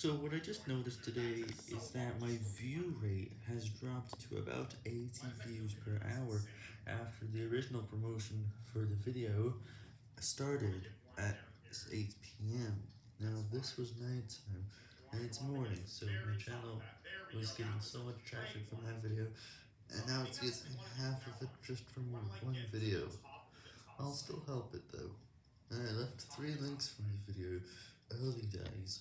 So what I just noticed today is that my view rate has dropped to about 80 views per hour after the original promotion for the video started at 8pm. Now this was nighttime and it's morning so my channel was getting so much traffic from that video and now it's getting half of it just from one video. I'll still help it though. And I left three links from the video early days.